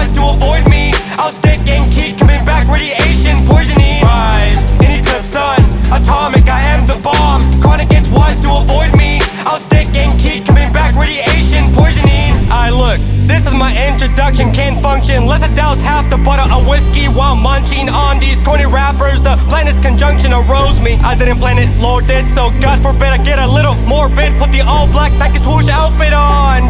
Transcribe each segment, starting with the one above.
wise to avoid me. I'll stick and keep coming back Radiation poisoning. Rise in eclipse sun Atomic I am the bomb. Chronic gets wise to avoid me. I'll stick and keep coming back Radiation poisoning. I look This is my introduction Can't function. Less a douse half the bottle of whiskey While munching on these corny rappers. The planet's conjunction arose me. I didn't plan it, Lord did So God forbid I get a little morbid. Put the all black Nike swoosh outfit on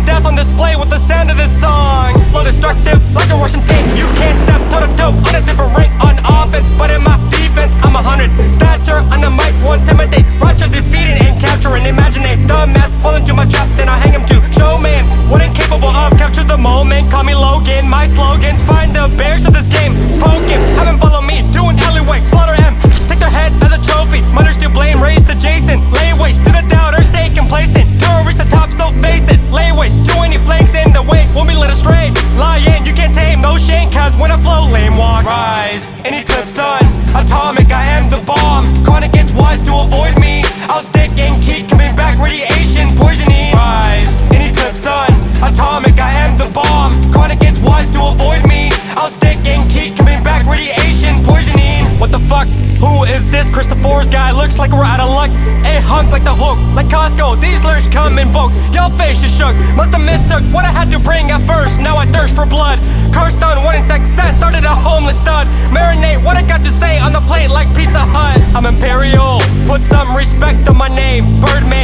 Chronic gets wise to avoid me. I'll stick and keep coming back Radiation poisoning. What the fuck? Who is this Christopher's guy? Looks like we're out of luck. A hunk like the hook, like Costco. These lyrics come in bulk, y'all face is shook. Must have mistook what I had to bring at first. Now I thirst for blood. Cursed on wanting success, started a homeless stud. Marinate what I got to say on the plate like Pizza Hut. I'm imperial, put some respect on my name. Birdman,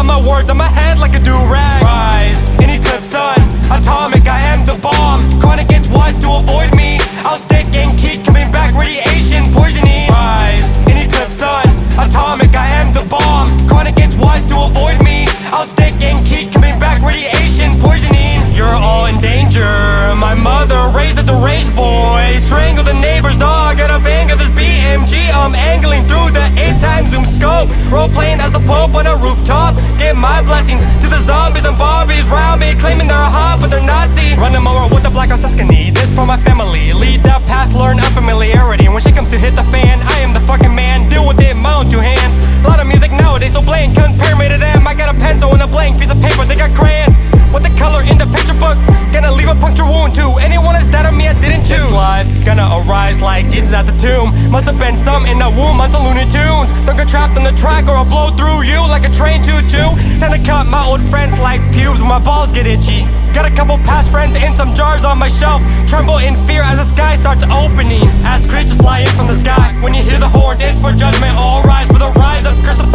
of my words on my head like a do-rag. Rise in eclipse sun Atomic I am the bomb. Chronic gets wise to avoid me. I'll stick and keep coming back Radiation poisoning. Rise in eclipse sun Atomic I am the bomb. Chronic gets wise to avoid me. I'll stick and keep coming back Radiation poisoning. You're all in danger. My mother raised a deranged boy. Strangle the neighbor's dog Out of anger. This BMG I'm angling through the 8 times zoom scope. Role playing as the Pope on a rooftop. Give my blessings to the zombies and Barbies round me Claiming they're hot but they're Nazi Jesus at the tomb. Must have been some in the womb onto Looney Tunes. Don't get trapped on the track or I'll blow through you Like a train choo-choo Time to cut my old friends like pubes when my balls get itchy. Got a couple past friends and some jars on my shelf. Tremble in fear as the sky starts opening. As creatures fly in from the sky. When you hear the horn, it's for judgment. All rise for the rise of Christopher